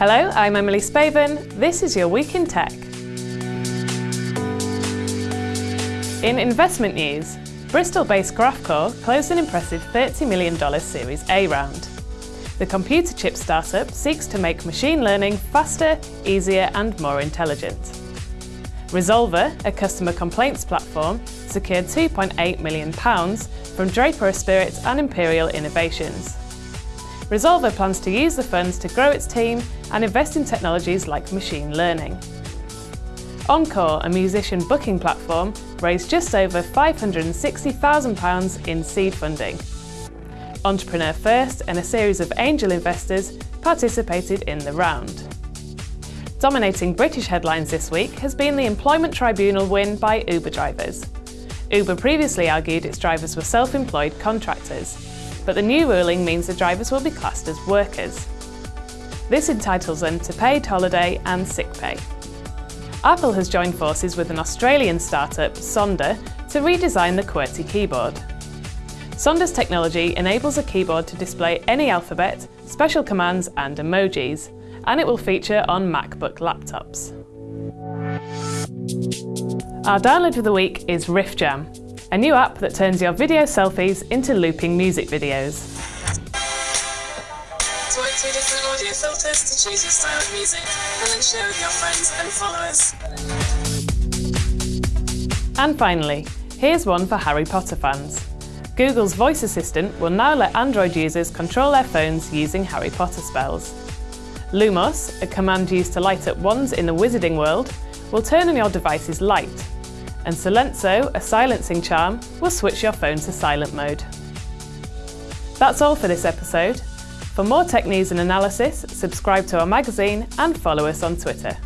Hello, I'm Emily Spaven. This is your Week in Tech. In investment news, Bristol-based Graphcore closed an impressive $30 million Series A round. The computer chip startup seeks to make machine learning faster, easier and more intelligent. Resolver, a customer complaints platform, secured £2.8 million from Draper Esprit and Imperial Innovations. Resolver plans to use the funds to grow its team and invest in technologies like machine learning. Encore, a musician booking platform, raised just over £560,000 in seed funding. Entrepreneur First and a series of angel investors participated in the round. Dominating British headlines this week has been the Employment Tribunal win by Uber drivers. Uber previously argued its drivers were self-employed contractors, but the new ruling means the drivers will be classed as workers. This entitles them to paid holiday and sick pay. Apple has joined forces with an Australian startup, Sonder, to redesign the QWERTY keyboard. Sonder's technology enables a keyboard to display any alphabet, special commands and emojis, and it will feature on MacBook laptops. Our download of the week is RiffJam, a new app that turns your video selfies into looping music videos. different audio filters to choose your style of music and then share with your friends and followers. And finally, here's one for Harry Potter fans. Google's voice assistant will now let Android users control their phones using Harry Potter spells. Lumos, a command used to light up wands in the wizarding world, will turn on your device's light and Silencio, a silencing charm, will switch your phone to silent mode. That's all for this episode. For more tech news and analysis, subscribe to our magazine and follow us on Twitter.